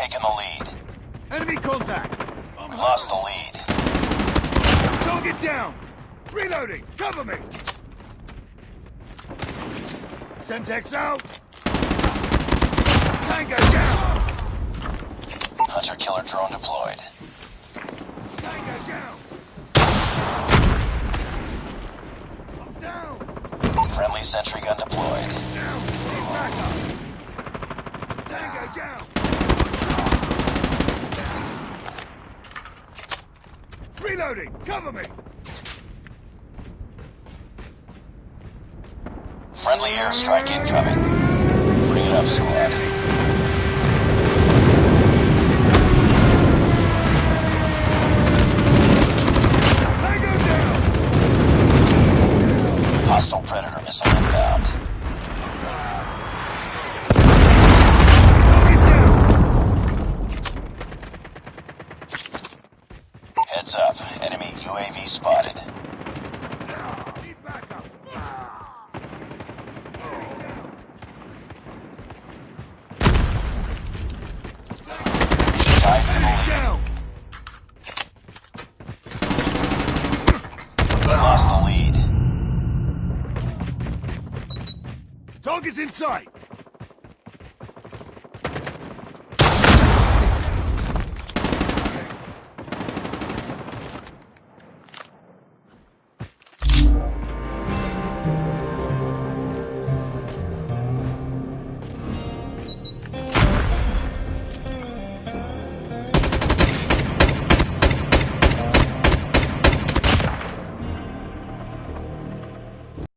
Taken the lead. Enemy contact! We lost the lead. Target down! Reloading! Cover me! Semtex out! Tango down! Hunter killer drone deployed. Tango down! I'm down! Friendly sentry gun deployed. Down! Tango down! Reloading! Cover me! Friendly airstrike incoming. Bring it up, squad. Tango down! Hostile Predator missile inbound. Target down! Heads up. Enemy UAV spotted. Target's in sight!